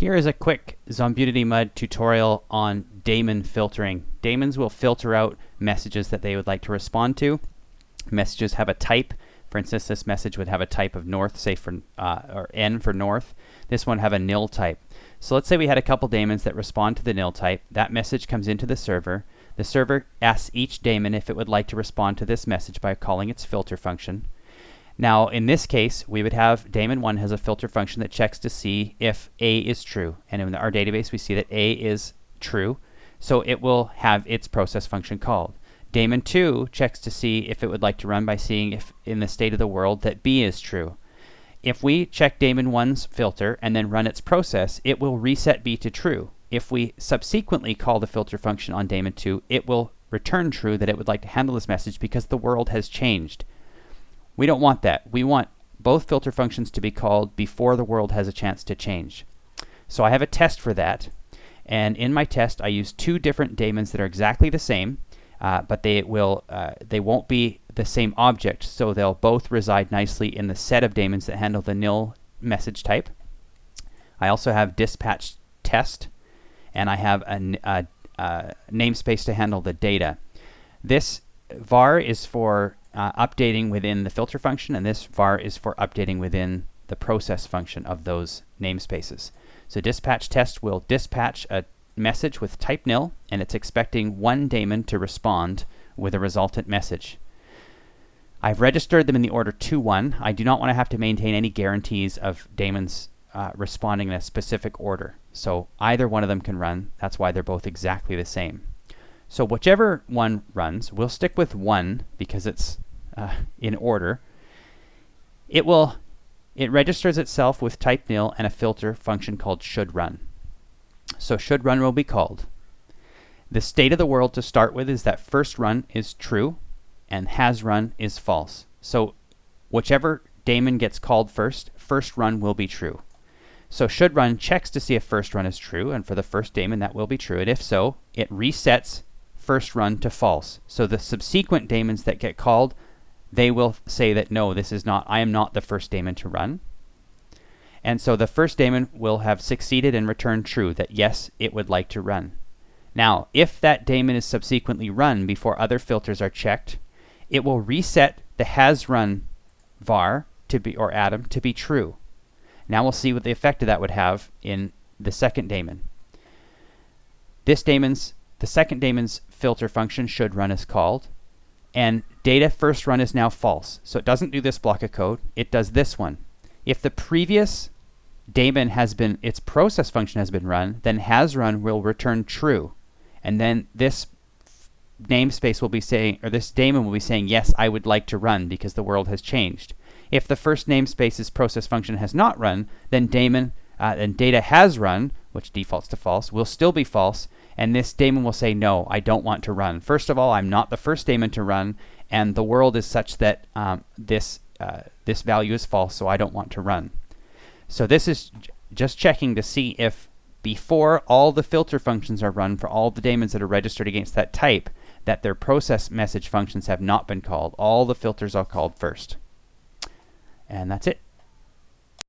Here is a quick Zombudity Mud tutorial on daemon filtering. Daemons will filter out messages that they would like to respond to. Messages have a type. For instance, this message would have a type of north, say for, uh, or N for north. This one have a nil type. So let's say we had a couple daemons that respond to the nil type. That message comes into the server. The server asks each daemon if it would like to respond to this message by calling its filter function. Now, in this case, we would have daemon 1 has a filter function that checks to see if A is true. And in our database, we see that A is true. So it will have its process function called. Daemon 2 checks to see if it would like to run by seeing if in the state of the world that B is true. If we check daemon 1's filter and then run its process, it will reset B to true. If we subsequently call the filter function on daemon 2, it will return true that it would like to handle this message because the world has changed. We don't want that. We want both filter functions to be called before the world has a chance to change. So I have a test for that. And in my test, I use two different daemons that are exactly the same, uh, but they will uh, they won't be the same object. So they'll both reside nicely in the set of daemons that handle the nil message type. I also have dispatch test, and I have a, a, a namespace to handle the data. This var is for uh, updating within the filter function, and this var is for updating within the process function of those namespaces. So dispatch test will dispatch a message with type nil, and it's expecting one daemon to respond with a resultant message. I've registered them in the order 2-1. I do not want to have to maintain any guarantees of daemons uh, responding in a specific order. So either one of them can run. That's why they're both exactly the same. So whichever one runs, we'll stick with 1 because it's uh, in order. It will it registers itself with type nil and a filter function called should run. So should run will be called. The state of the world to start with is that first run is true and has run is false. So whichever daemon gets called first, first run will be true. So should run checks to see if first run is true, and for the first daemon that will be true, and if so, it resets first run to false. So the subsequent daemons that get called, they will say that no, this is not, I am not the first daemon to run. And so the first daemon will have succeeded and returned true, that yes, it would like to run. Now, if that daemon is subsequently run before other filters are checked, it will reset the has run var to be, or atom to be true. Now we'll see what the effect of that would have in the second daemon. This daemon's the second daemon's filter function should run as called. And data first run is now false. So it doesn't do this block of code. It does this one. If the previous daemon has been, its process function has been run, then has run will return true. And then this namespace will be saying, or this daemon will be saying, yes, I would like to run because the world has changed. If the first namespace's process function has not run, then daemon, uh, then data has run, which defaults to false, will still be false, and this daemon will say, no, I don't want to run. First of all, I'm not the first daemon to run, and the world is such that um, this, uh, this value is false, so I don't want to run. So this is just checking to see if before all the filter functions are run for all the daemons that are registered against that type, that their process message functions have not been called. All the filters are called first. And that's it.